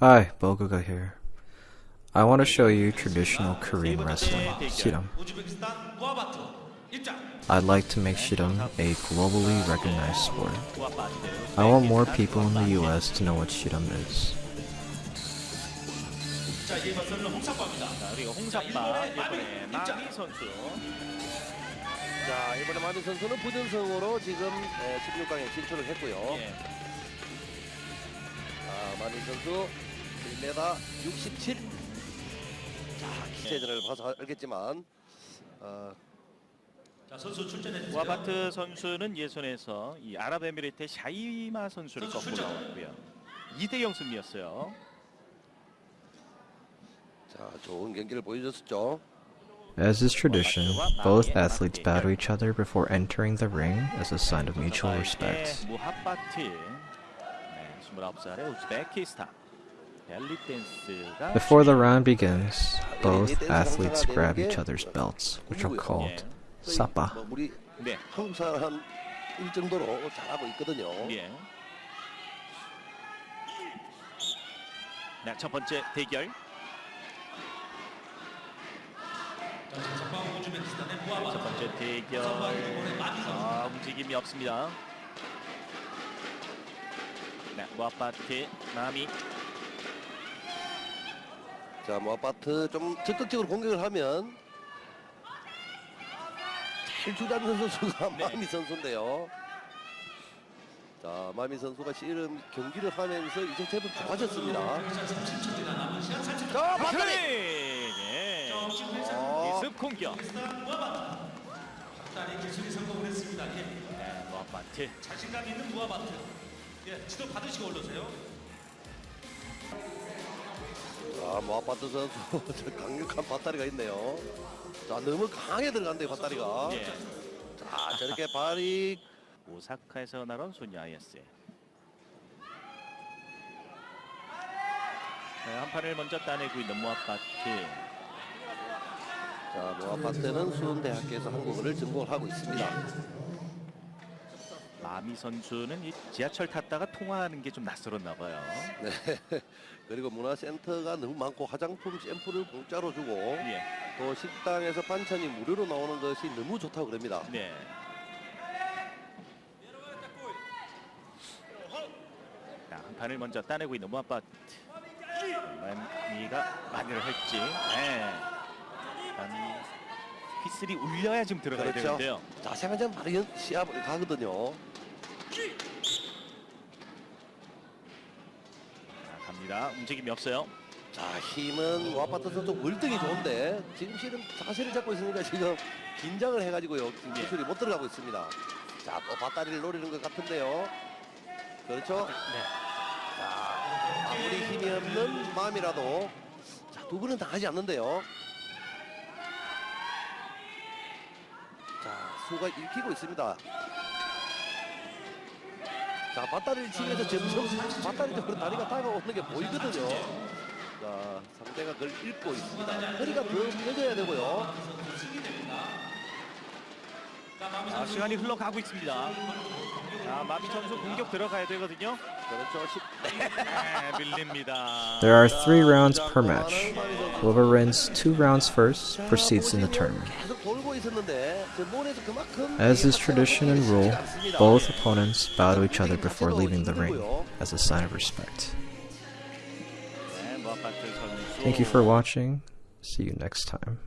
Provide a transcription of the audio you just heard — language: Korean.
Hi, Boguga here. I want to show you traditional Korean wrestling, Shiram. 우즈베키스탄 무아바트 입장. I'd like to make Shiram a globally recognized sport. 무아바트. I want more people in the US to know what Shiram is. 자, 이에 맞서는 홍사과입니다. 자, 그리고 홍사빠 이번에 마미 선수. 자 이번에 마미 선수는 부전승으로 지금 16강에 진출을 했고요. 예. 자 마미 선수 1m 67. 자 기체전을 봐서 알겠지만 어, 자, 선수 출전해 주세요. 무아바트 선수는 예선에서 이 아랍에미리트의 샤이마 선수를 선수 꺾고. 나왔고요. 2대0 승리였어요. 자 좋은 경기를 보여줬었죠. As is tradition, both athletes bow to each other before entering the ring as a sign of mutual respect. 무하바트. 네, 29살의 우즈베키스탄. 벨리 댄스가 Before the round begins, both athletes grab each other's belts, which are called sapa. 뭐 우리 네. 한국 사람 일 정도로 잘하고 있거든요. 예. 네, 첫 번째 대결. 자, 전방 우즈베키스탄의 첫 무아바트. 번째 대결. 전방 일본의 마미 선수. 아, 움직임이 없습니다. 네, 무아파트 마미. 자, 뭐 아파트 좀 적극적으로 공격을 하면 제일 주잡는 선수가 네. 마미 선수인데요. 자, 마미 선수가 씨름 경기를 하면서 이제 제법 좋아졌습니다. 자, 30초입니다. 남은 시간 30초. 자, 트리! 박다리! 네. 정신 회사 어, 기습 공격. 우즈베키스탄 무아바트. 다리 기술이 성공을 했습니다. 예. 네, 무아파트. 자신감 있는 무아바트. 예, 지도 받으시고 올라오세요. 자, 뭐 아파트 선수 저 강력한 밧다리가 있네요. 자, 너무 강하게 들어간대요, 밧다리가. 예. 자, 저렇게 발이 오사카에서 나온 소녀 아이스. 네, 한 판을 먼저 따내고 있는 무아파트. 자, 뭐 아파트는 수원대학교에서 한국어를 전공을 하고 있습니다. 마미 선수는 이 지하철 탔다가 통화하는 게 좀 낯설었나 봐요. 네. 그리고 문화센터가 너무 많고 화장품 샘플을 공짜로 주고 예. 또 식당에서 반찬이 무료로 나오는 것이 너무 좋다고 그럽니다. 네. 자, 한 판을 먼저 따내고 있는 무아파트. 마미가 마미를 할지. 네. 마미 휘슬이 울려야 지금 들어가야 그렇죠. 되는데요. 자, 세관장 바로 연- 시합을 가거든요. 자, 갑니다. 움직임이 없어요. 자, 힘은 와파트 선수 월등히 좋은데 지금 실은 자세를 잡고 있으니까 지금 긴장을 해가지고요. 지금 예. 기술이 못 들어가고 있습니다. 자, 또 밧다리를 노리는 것 같은데요. 그렇죠? 네. 자, 아무리 힘이 없는 마음이라도 자, 두 분은 당하지 않는데요. 자, 수가 읽히고 있습니다. 자, 밧다리를 치면서 점점 밧다리 쪽으로 다리가 다가오는 게 보이거든요. 자, 상대가 그걸 읽고 있습니다. 허리가 더 펴져야 되고요. 자, 시간이 흘러가고 있습니다. 자, 마미 선수 공격 들어가야 되거든요. 그렇죠. 십- 네, 밀립니다. There are three rounds per match. Whoever wins two rounds first proceeds in the tournament. 계속 돌고 있었는데 저 몰에서 그만큼 As is tradition and rule, both opponents bow to each other before leaving the ring as a sign of respect. 네, 무아파트 선수. Thank you for watching. See you next time.